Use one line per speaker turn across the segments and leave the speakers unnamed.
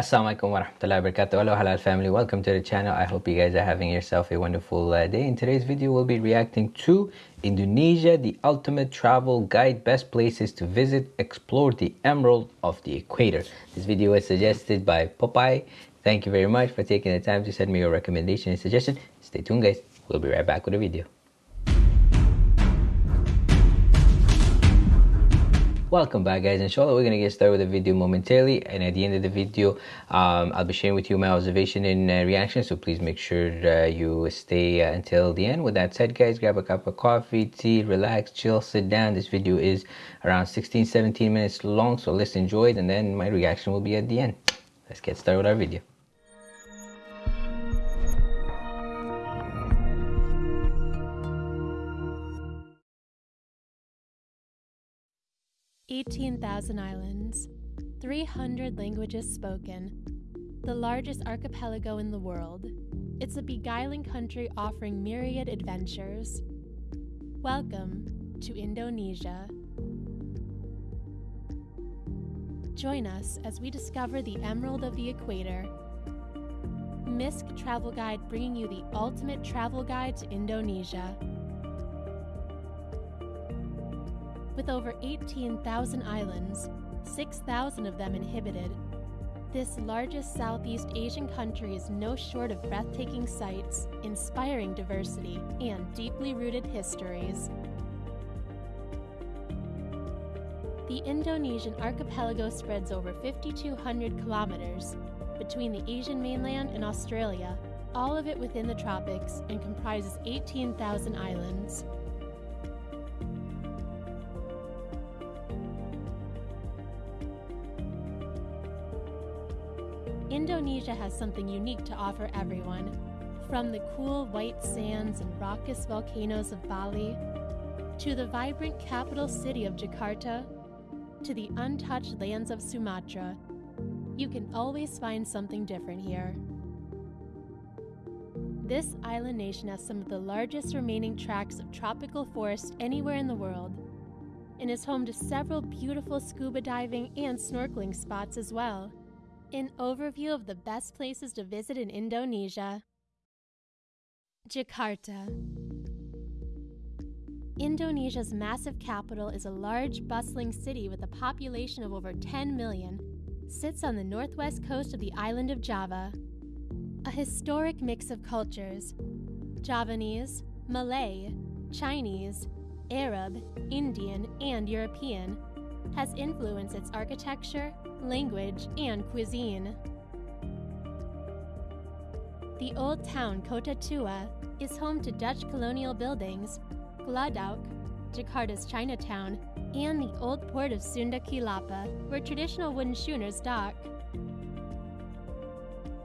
Assalamualaikum warahmatullahi wabarakatuh. Hello halal family. Welcome to the channel. I hope you guys are having yourself a wonderful uh, day. In today's video, we'll be reacting to Indonesia, the ultimate travel guide, best places to visit, explore the emerald of the equator. This video was suggested by Popeye. Thank you very much for taking the time to send me your recommendation and suggestion. Stay tuned guys. We'll be right back with a video. Welcome back guys. Inshallah we're gonna get started with the video momentarily and at the end of the video um, i'll be sharing with you my observation and uh, reaction so please make sure uh, you stay uh, until the end. With that said guys grab a cup of coffee tea relax chill sit down. This video is around 16 17 minutes long so let's enjoy it and then my reaction will be at the end. Let's get started with our video
18,000 islands, 300 languages spoken, the largest archipelago in the world. It's a beguiling country offering myriad adventures. Welcome to Indonesia. Join us as we discover the Emerald of the Equator. Misk Travel Guide bringing you the ultimate travel guide to Indonesia. With over 18,000 islands, 6,000 of them inhabited, this largest Southeast Asian country is no short of breathtaking sights, inspiring diversity, and deeply rooted histories. The Indonesian archipelago spreads over 5,200 kilometers between the Asian mainland and Australia, all of it within the tropics, and comprises 18,000 islands. Indonesia has something unique to offer everyone. From the cool white sands and raucous volcanoes of Bali, to the vibrant capital city of Jakarta, to the untouched lands of Sumatra, you can always find something different here. This island nation has some of the largest remaining tracts of tropical forest anywhere in the world, and is home to several beautiful scuba diving and snorkeling spots as well. An overview of the best places to visit in Indonesia. Jakarta. Indonesia's massive capital is a large, bustling city with a population of over 10 million. Sits on the northwest coast of the island of Java. A historic mix of cultures Javanese, Malay, Chinese, Arab, Indian, and European has influenced its architecture, language, and cuisine. The old town Kota Tua is home to Dutch colonial buildings, Glodok, Jakarta's Chinatown, and the old port of Sunda Kelapa, where traditional wooden schooners dock.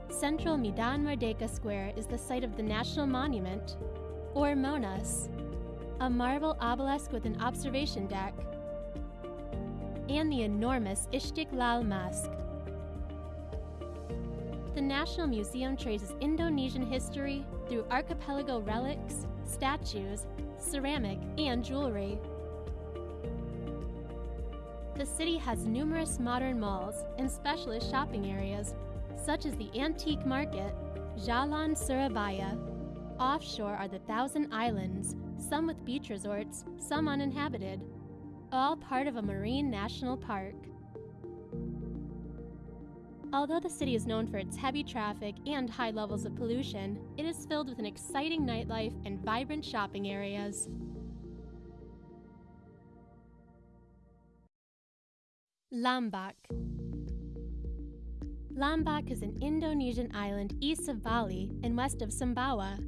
Central Medan Merdeka Square is the site of the National Monument, or Monas, a marble obelisk with an observation deck and the enormous Istiqlal Mosque. The National Museum traces Indonesian history through archipelago relics, statues, ceramic, and jewelry. The city has numerous modern malls and specialist shopping areas, such as the Antique Market, Jalan Surabaya. Offshore are the Thousand Islands, some with beach resorts, some uninhabited all part of a marine national park. Although the city is known for its heavy traffic and high levels of pollution, it is filled with an exciting nightlife and vibrant shopping areas. Lombok Lombok is an Indonesian island east of Bali and west of Sumbawa,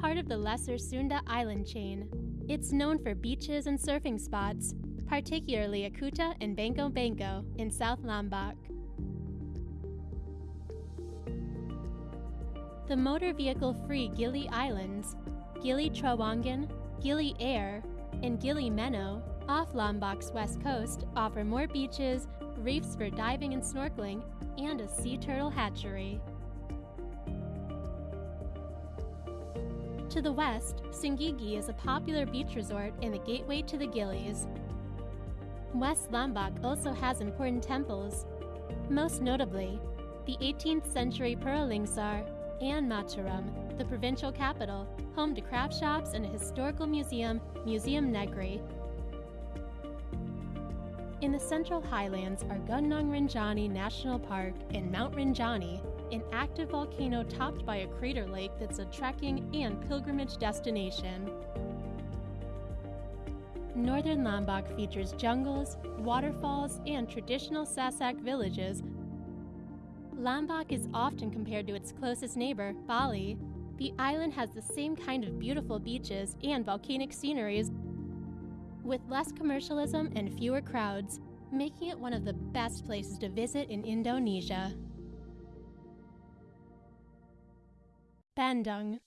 part of the lesser Sunda island chain. It's known for beaches and surfing spots, particularly Akuta and Bangka Bangka in South Lombok. The motor vehicle-free Gili Islands, Gili Trawangan, Gili Air, and Gili Meno off Lombok's west coast offer more beaches, reefs for diving and snorkeling, and a sea turtle hatchery. To the west, Senggigi is a popular beach resort and the gateway to the Gilis, West Lombok also has important temples, most notably the 18th century Pura Lingsar, and Mataram, the provincial capital, home to craft shops and a historical museum, Museum Negeri. In the central highlands are Gunung Rinjani National Park and Mount Rinjani, an active volcano topped by a crater lake that's a trekking and pilgrimage destination. Northern Lombok features jungles, waterfalls, and traditional Sasak villages. Lombok is often compared to its closest neighbor, Bali. The island has the same kind of beautiful beaches and volcanic sceneries, with less commercialism and fewer crowds, making it one of the best places to visit in Indonesia. Bandung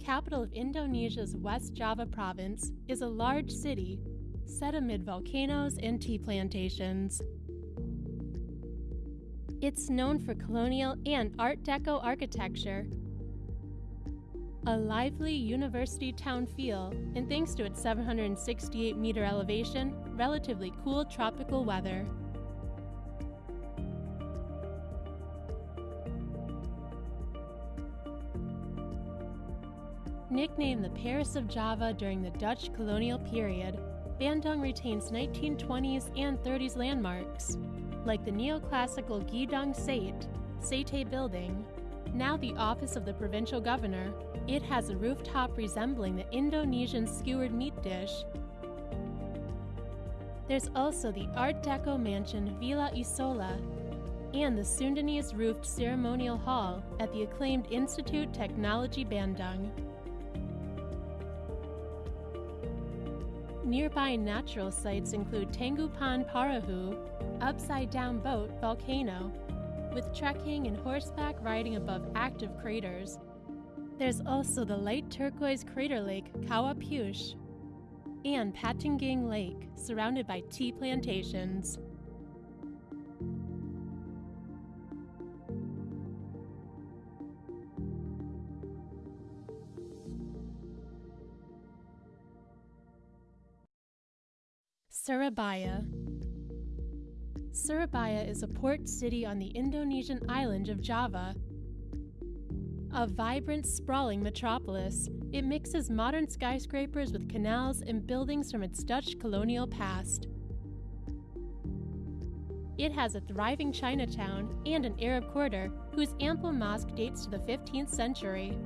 capital of Indonesia's West Java province, is a large city set amid volcanoes and tea plantations. It's known for colonial and Art Deco architecture, a lively university town feel, and thanks to its 768 meter elevation, relatively cool tropical weather. Nicknamed the Paris of Java during the Dutch colonial period, Bandung retains 1920s and 30s landmarks, like the neoclassical Gedung Sate, Sate building. Now the office of the provincial governor, it has a rooftop resembling the Indonesian skewered meat dish. There's also the Art Deco mansion Villa Isola and the Sundanese roofed ceremonial hall at the acclaimed Institute Technology Bandung. Nearby natural sites include Tangkuban Parahu, upside down boat volcano, with trekking and horseback riding above active craters. There's also the light turquoise crater lake Kawah and Patenggang Lake, surrounded by tea plantations. Surabaya. Surabaya is a port city on the Indonesian island of Java. A vibrant, sprawling metropolis, it mixes modern skyscrapers with canals and buildings from its Dutch colonial past. It has a thriving Chinatown and an Arab quarter whose Ampel mosque dates to the 15th century.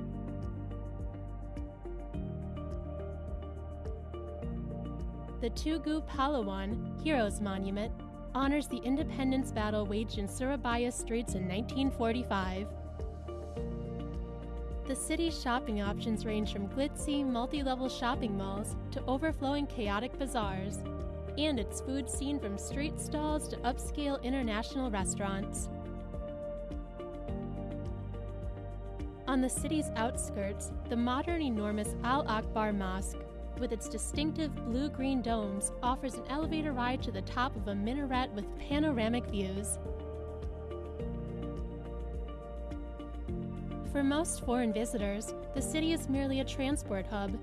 The Tugu Pahlawan Heroes Monument honors the independence battle waged in Surabaya streets in 1945. The city's shopping options range from glitzy, multi level shopping malls to overflowing chaotic bazaars, and its food scene from street stalls to upscale international restaurants. On the city's outskirts, the modern enormous Al Akbar Mosque with its distinctive blue green domes, offers an elevator ride to the top of a minaret with panoramic views. For most foreign visitors, the city is merely a transport hub.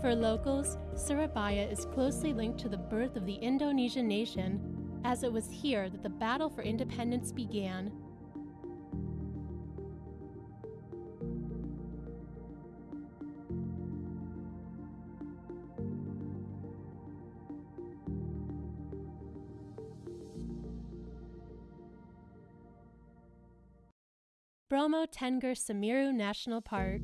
For locals, Surabaya is closely linked to the birth of the Indonesian nation, as it was here that the battle for independence began. Bromo Tengger Semeru National Park.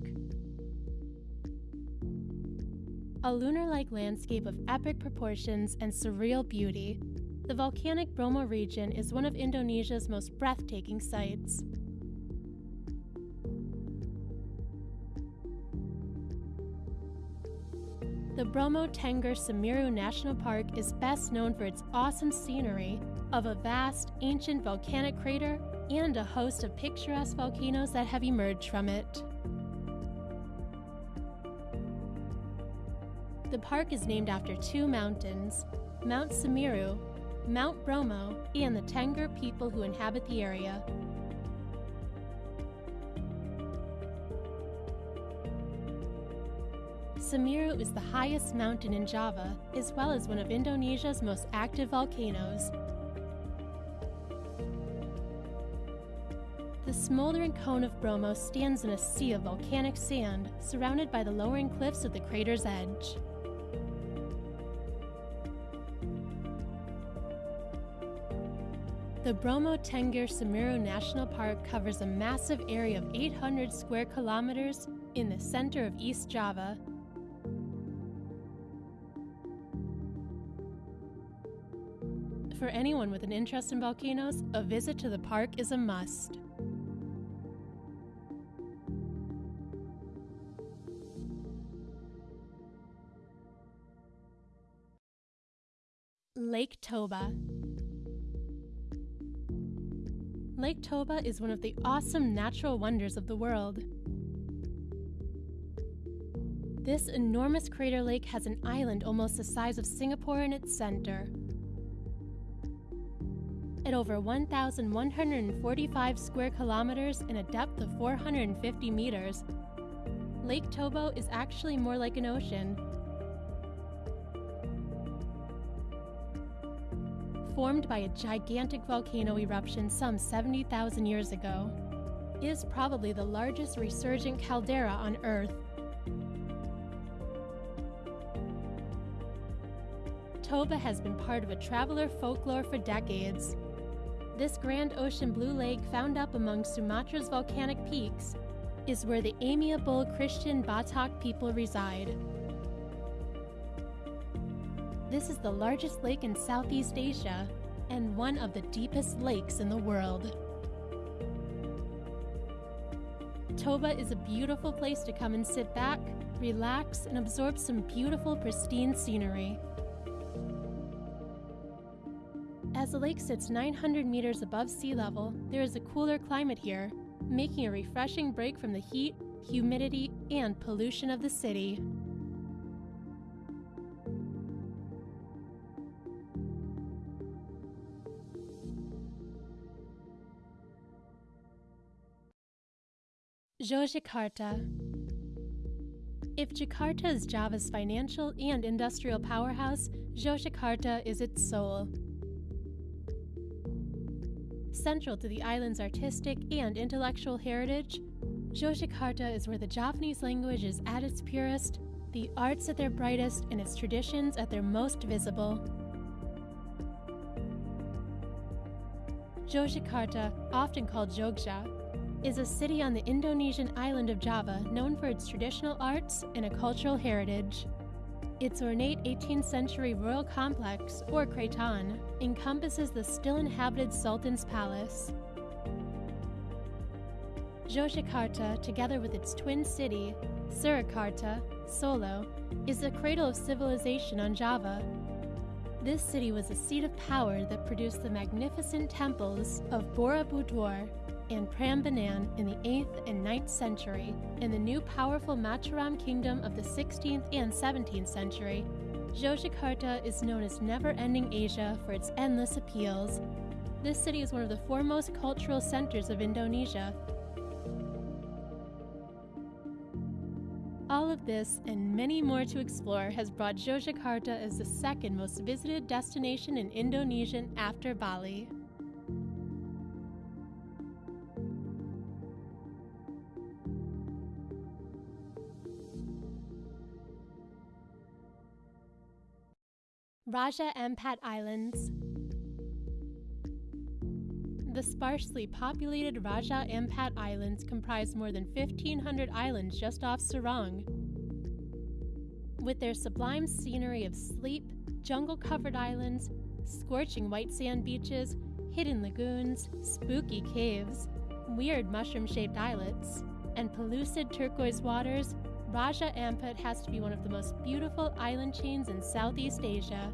A lunar like landscape of epic proportions and surreal beauty, the volcanic Bromo region is one of Indonesia's most breathtaking sights. The Bromo Tengger Semeru National Park is best known for its awesome scenery of a vast, ancient volcanic crater and a host of picturesque volcanoes that have emerged from it. The park is named after two mountains Mount Semeru, Mount Bromo, and the Tengger people who inhabit the area. Semeru is the highest mountain in Java, as well as one of Indonesia's most active volcanoes, smoldering cone of Bromo stands in a sea of volcanic sand, surrounded by the lowering cliffs of the crater's edge. The Bromo Tengger Semeru National Park covers a massive area of 800 square kilometers in the center of East Java. For anyone with an interest in volcanoes, a visit to the park is a must. Toba. Lake Toba is one of the awesome natural wonders of the world. This enormous crater lake has an island almost the size of Singapore in its center. At over 1,145 square kilometers and a depth of 450 meters, Lake Toba is actually more like an ocean formed by a gigantic volcano eruption some 70,000 years ago, is probably the largest resurgent caldera on Earth. Toba has been part of a traveler folklore for decades. This grand ocean blue lake found up among Sumatra's volcanic peaks is where the amiable Christian Batak people reside. This is the largest lake in Southeast Asia and one of the deepest lakes in the world. Toba is a beautiful place to come and sit back, relax, and absorb some beautiful, pristine scenery. As the lake sits 900 meters above sea level, there is a cooler climate here, making a refreshing break from the heat, humidity, and pollution of the city. Yogyakarta. If Jakarta is Java's financial and industrial powerhouse, Yogyakarta is its soul. Central to the island's artistic and intellectual heritage, Yogyakarta is where the Javanese language is at its purest, the arts at their brightest, and its traditions at their most visible. Yogyakarta, often called Jogja, is a city on the Indonesian island of Java known for its traditional arts and a cultural heritage. Its ornate 18th century royal complex, or Kraton, encompasses the still inhabited Sultan's palace. Yogyakarta, together with its twin city, Surakarta, Solo, is the cradle of civilization on Java. This city was a seat of power that produced the magnificent temples of Borobudur and Prambanan in the 8th and 9th century, and the new powerful Mataram kingdom of the 16th and 17th century, Yogyakarta is known as Never Ending Asia for its endless appeals. This city is one of the foremost cultural centers of Indonesia. All of this and many more to explore has brought Yogyakarta as the second most visited destination in Indonesia after Bali. Raja Ampat Islands. The sparsely populated Raja Ampat Islands comprise more than 1,500 islands just off Sorong. With their sublime scenery of sleep, jungle covered islands, scorching white sand beaches, hidden lagoons, spooky caves, weird mushroom shaped islets, and pellucid turquoise waters, Raja Ampat has to be one of the most beautiful island chains in Southeast Asia.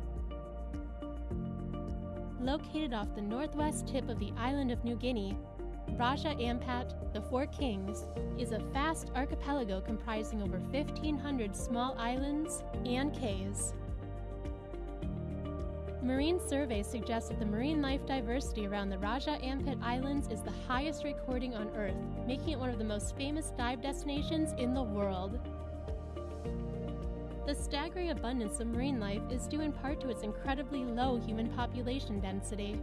Located off the northwest tip of the island of New Guinea, Raja Ampat, the Four Kings, is a vast archipelago comprising over 1,500 small islands and cays. Marine surveys suggest that the marine life diversity around the Raja Ampat Islands is the highest recording on Earth, making it one of the most famous dive destinations in the world. The staggering abundance of marine life is due in part to its incredibly low human population density.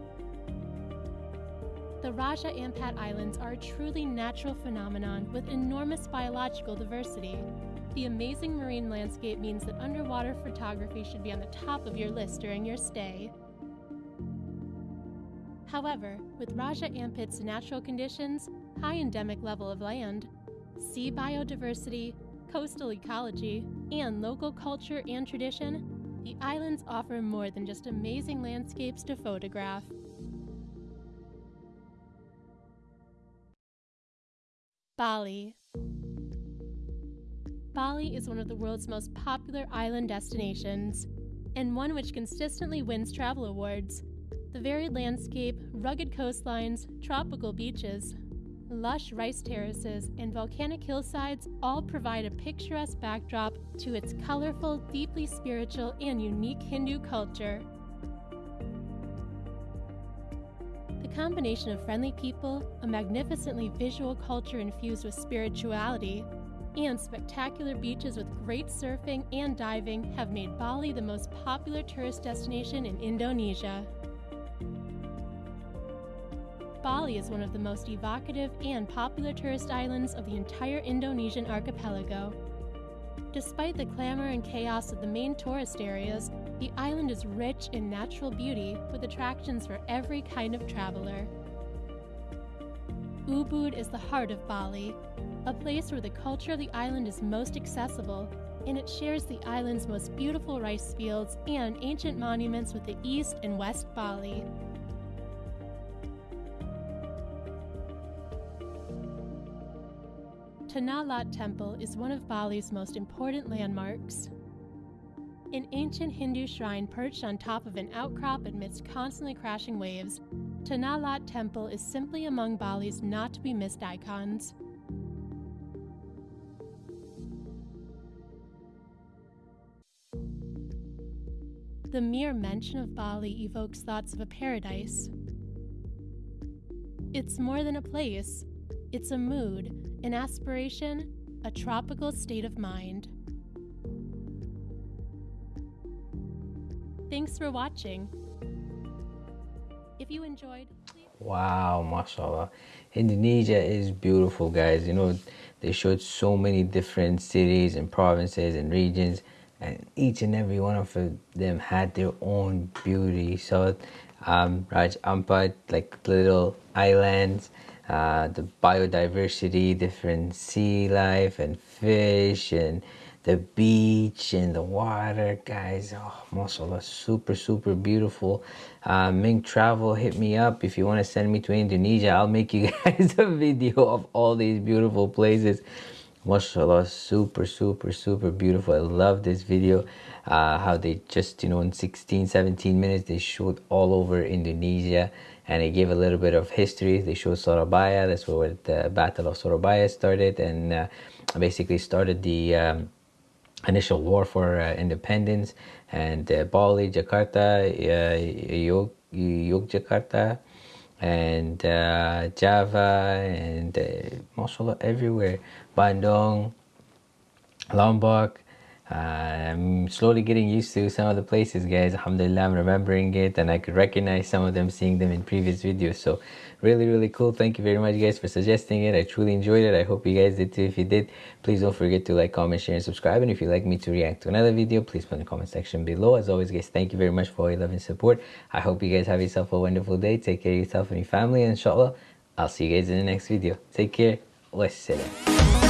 The Raja Ampat Islands are a truly natural phenomenon with enormous biological diversity. The amazing marine landscape means that underwater photography should be on the top of your list during your stay. However, with Raja Ampat's natural conditions, high endemic level of land, sea biodiversity, coastal ecology, and local culture and tradition, the islands offer more than just amazing landscapes to photograph. Bali Bali is one of the world's most popular island destinations, and one which consistently wins travel awards. The varied landscape, rugged coastlines, tropical beaches, lush rice terraces, and volcanic hillsides all provide a picturesque backdrop to its colorful, deeply spiritual, and unique Hindu culture. The combination of friendly people, a magnificently visual culture infused with spirituality, and spectacular beaches with great surfing and diving have made Bali the most popular tourist destination in Indonesia. Bali is one of the most evocative and popular tourist islands of the entire Indonesian archipelago. Despite the clamor and chaos of the main tourist areas, the island is rich in natural beauty with attractions for every kind of traveler. Ubud is the heart of Bali, a place where the culture of the island is most accessible, and it shares the island's most beautiful rice fields and ancient monuments with the East and West Bali. Tanah Lot Temple is one of Bali's most important landmarks. An ancient Hindu shrine perched on top of an outcrop amidst constantly crashing waves, Tanah Lot Temple is simply among Bali's not to be missed icons. The mere mention of Bali evokes thoughts of a paradise. It's more than a place, it's a mood, an aspiration, a tropical state of mind. Thanks for watching. If you enjoyed,
Wow, mashallah. Indonesia is beautiful, guys. You know, they showed so many different cities and provinces and regions, and each and every one of them had their own beauty. So, um, Raj Ampat, like little islands, uh, the biodiversity, different sea life and fish and the beach and the water guys. Oh mashallah super super beautiful. Uh, Ming travel hit me up. If you want to send me to Indonesia I'll make you guys a video of all these beautiful places. Mashallah super super super beautiful. I love this video. Uh, how they just you know in 16 17 minutes they showed all over Indonesia and it gave a little bit of history. They showed Surabaya that's where the battle of Surabaya started. And uh, basically started the um, initial war for uh, independence. And uh, Bali, Jakarta, uh, Yogyakarta and uh, Java and uh, mashallah everywhere. Bandung Lombok I'm slowly getting used to some of the places guys. Alhamdulillah I'm remembering it and I could recognize some of them seeing them in previous videos. So really really cool. Thank you very much guys for suggesting it. I truly enjoyed it. I hope you guys did too. If you did please don't forget to like comment share and subscribe. And if you'd like me to react to another video please put in the comment section below. As always guys thank you very much for all your love and support. I hope you guys have yourself a wonderful day. Take care of yourself and your family and inshallah. I'll see you guys in the next video. Take care. Wassalam